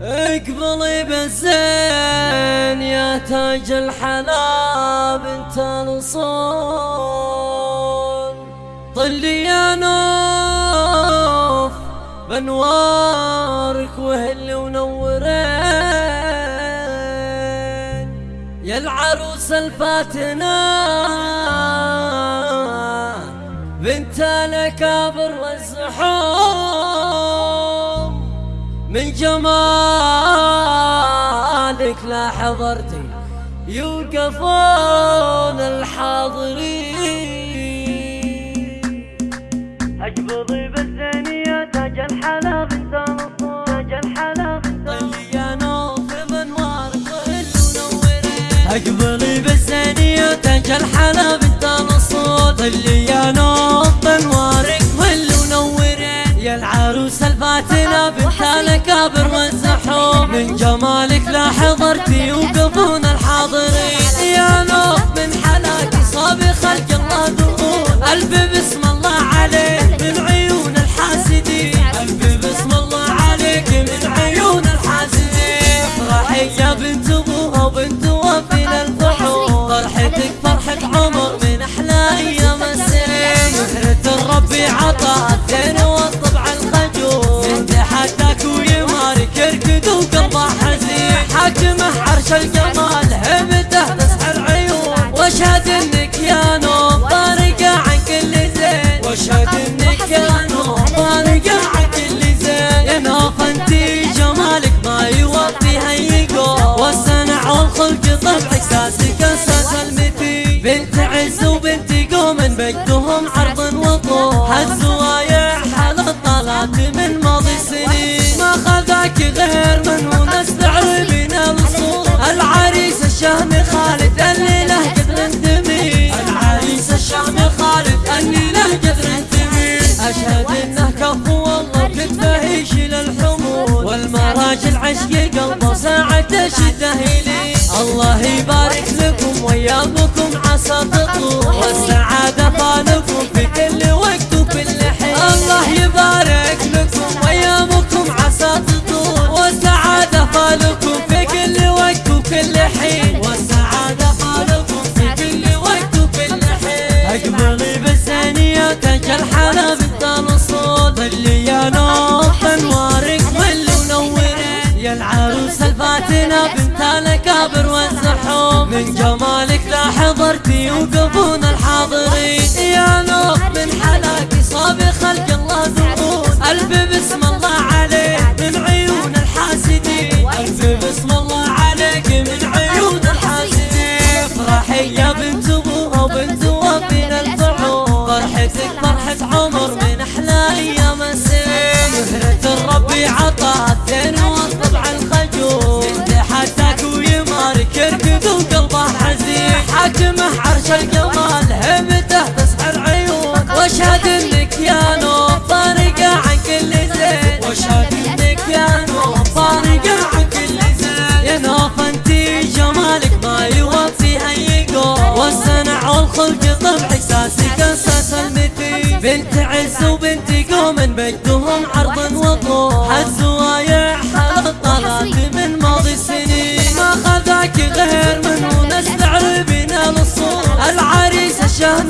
اقبلي بالزين يا تاج الحلا بنت الصون طلي يا نوف بانوارك وهل ونورين يا العروس الفاتنة بنت الاكابر والزحوم من جمالك لا حضرتي يوقفون الحاضرين. اقبضي بالزينية تاج الحلا بنت تاج الحلا طلي يا نوف بانوارك وهل ونورين اقبلي بالزينية تاج الحلا بنت نصور طلي يا نوف الفاتنة بنت الاكابر والزحوم من جمالك لا حضرتي يوقفون الحاضرين. يا نوف من حلاك صابي خلق الله دخول. قلبي بسم الله عليك من عيون الحاسدين. قلبي بسم الله عليك من عيون الحاسدين. افرحي يا بنت ابوها وبنت وفي الفحول. فرحتك فرحة عمر من أحلى أيام السنين. مهرة الرب عطاها الزين حاكمه عرش الجمال هبته تسحر عيون. واشهد إنك يا نوم فارقة عن كل زين. واشهد إنك يا نوم فارقة عن كل زين. يا نوف انتي جمالك ما يوفي هيقول والصنع والخلق طبعك ساسك أساس المثيل. بنت عز وبنت قوم مجدهم عرض وطول. هالزوايا حال الطلات من ماضي سنين. ما خذاك غير من أشهد انه كفو والله كتفه يشيل الحمول والمراجل عشق قلبه ساعة يلي الله يبارك لكم ويابكم عسى تطول والسعادة ظلي يا نوف انوارك مل ونورين يا العروس الفاتنة بنت الاكابر والزحوم. من جمالك لا حضرتي يوقفون الحاضرين. يا نوف من حلاك صابي خلق الله دخول قلبي بسم الله عليك من عيون الحاسدين. قلبي بسم الله عليك من عيون الحاسدين. افرحي يا بنت ابوها وبنت وفين الفحول فرحتك فرحة الخجول. ويمارك وقلبه حزين. عرش تسحر عيون واشهد فارقة عن كل زين. واشهد فارقة عن كل زين. يا جمالك ما يوفي هيقول والصنع والخلق طبعك ساسك أساس المثيل بنت عز وبنت قوم مجدهم عرض وطول هالزوايا حال الطلات من ماضي السنين ما خذاك غير من هو نستعربين الصور العريس الشهم